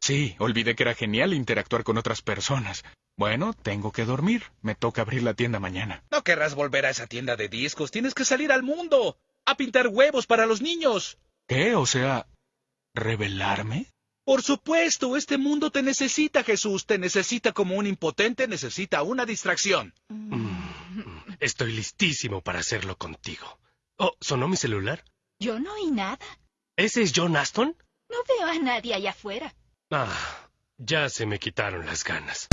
Sí, olvidé que era genial interactuar con otras personas. Bueno, tengo que dormir. Me toca abrir la tienda mañana. No querrás volver a esa tienda de discos. Tienes que salir al mundo. A pintar huevos para los niños. ¿Qué? O sea, ¿revelarme? Por supuesto, este mundo te necesita, Jesús. Te necesita como un impotente necesita una distracción. Estoy listísimo para hacerlo contigo. Oh, ¿sonó mi celular? Yo no oí nada. ¿Ese es John Aston? No veo a nadie allá afuera. Ah, ya se me quitaron las ganas.